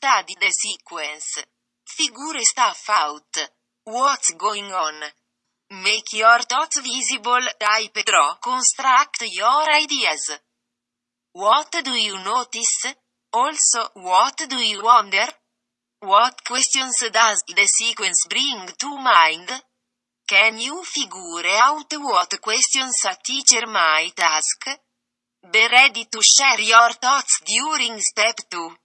Study the sequence. Figure stuff out. What's going on? Make your thoughts visible, type draw, construct your ideas. What do you notice? Also, what do you wonder? What questions does the sequence bring to mind? Can you figure out what questions a teacher might ask? Be ready to share your thoughts during step 2.